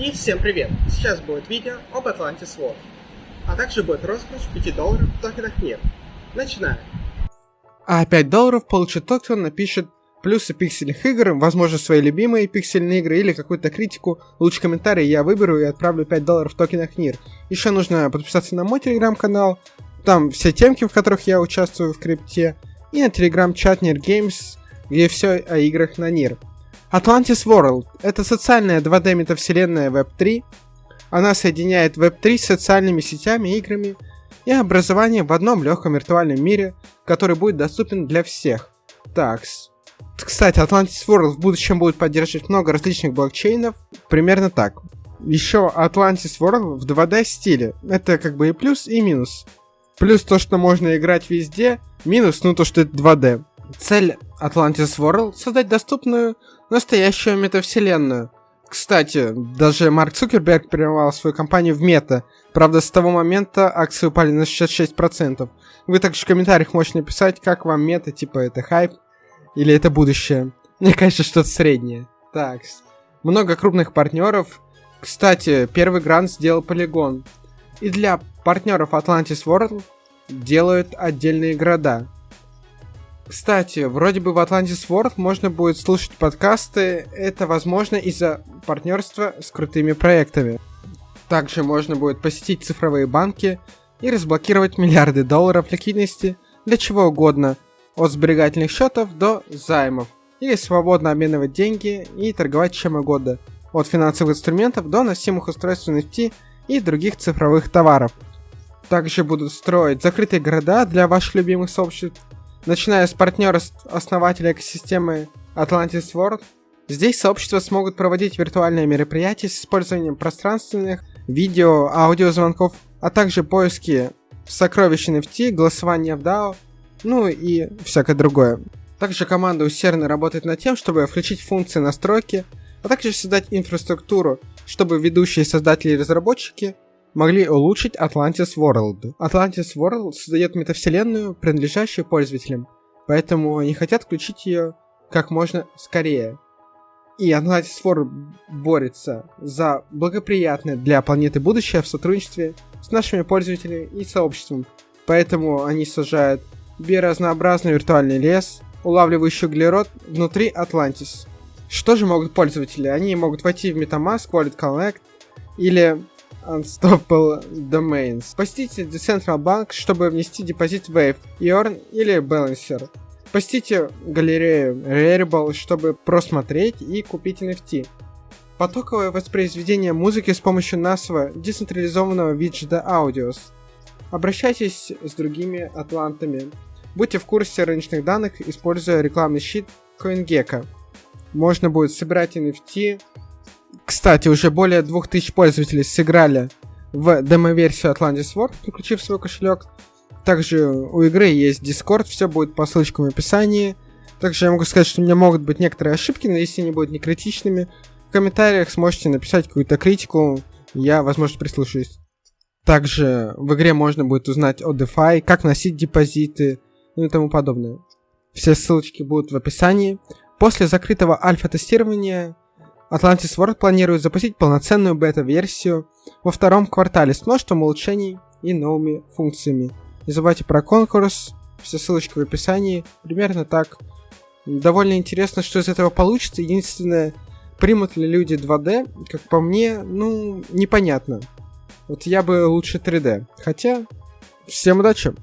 И всем привет! Сейчас будет видео об Atlantis War, а также будет розыгрыш 5 долларов в токенах мир. Начинаем! А 5 долларов получит тот, кто напишет плюсы пиксельных игр, возможно, свои любимые пиксельные игры или какую-то критику. Лучше комментарий я выберу и отправлю 5 долларов в токенах мир. Еще нужно подписаться на мой телеграм-канал, там все темки, в которых я участвую в крипте, и на телеграм-чат Nerd Games, где все о играх на NIR. Atlantis World — это социальная 2D метавселенная Web3. Она соединяет Web3 с социальными сетями, играми и образованием в одном легком виртуальном мире, который будет доступен для всех. Такс. Кстати, Atlantis World в будущем будет поддерживать много различных блокчейнов, примерно так. Еще Atlantis World в 2D стиле. Это как бы и плюс, и минус. Плюс то, что можно играть везде, минус, ну то, что это 2D. Цель Atlantis World — создать доступную настоящую метавселенную. Кстати, даже Марк Цукерберг переименовал свою компанию в Мета. Правда, с того момента акции упали на 66%. Вы также в комментариях можете написать, как вам Мета, типа это хайп или это будущее. Мне кажется, что-то среднее. Так, много крупных партнеров. Кстати, первый грант сделал Полигон. И для партнеров Atlantis World делают отдельные города. Кстати, вроде бы в Atlantis World можно будет слушать подкасты. Это возможно из-за партнерства с крутыми проектами. Также можно будет посетить цифровые банки и разблокировать миллиарды долларов ликвидности для чего угодно, от сберегательных счетов до займов, или свободно обменивать деньги и торговать чем угодно, от финансовых инструментов до носимых устройств NFT и других цифровых товаров. Также будут строить закрытые города для ваших любимых сообществ, начиная с партнера основателя экосистемы Atlantis World, здесь сообщества смогут проводить виртуальные мероприятия с использованием пространственных, видео, аудиозвонков, а также поиски сокровищ NFT, голосования в DAO, ну и всякое другое. Также команда усердно работает над тем, чтобы включить функции настройки, а также создать инфраструктуру, чтобы ведущие создатели и разработчики могли улучшить Atlantis World. Atlantis World создает метавселенную, принадлежащую пользователям, поэтому они хотят включить ее как можно скорее. И Atlantis World борется за благоприятное для планеты будущее в сотрудничестве с нашими пользователями и сообществом. Поэтому они сажают биоразнообразный виртуальный лес, улавливающий углерод внутри Atlantis. Что же могут пользователи? Они могут войти в MetaMask, Wallet Connect или Unstoppable Domains. Посетите Decentral Bank, чтобы внести депозит Wave, Earn или Balancer. Посетите галерею Rarible, чтобы просмотреть и купить NFT. Потоковое воспроизведение музыки с помощью NASV децентрализованного виджета Audios. Обращайтесь с другими атлантами. Будьте в курсе рыночных данных, используя рекламный щит CoinGecko. Можно будет собирать NFT, кстати, уже более 2000 пользователей сыграли в демо-версию Atlantis World, подключив свой кошелек. Также у игры есть Discord, все будет по ссылочкам в описании. Также я могу сказать, что у меня могут быть некоторые ошибки, но если они будут не критичными, в комментариях сможете написать какую-то критику, я, возможно, прислушаюсь. Также в игре можно будет узнать о DeFi, как носить депозиты, ну и тому подобное. Все ссылочки будут в описании. После закрытого альфа-тестирования Atlantis World планирует запустить полноценную бета-версию во втором квартале с множеством улучшений и новыми функциями. Не забывайте про конкурс, все ссылочки в описании, примерно так. Довольно интересно, что из этого получится. Единственное, примут ли люди 2D, как по мне, ну, непонятно. Вот я бы лучше 3D. Хотя, всем удачи!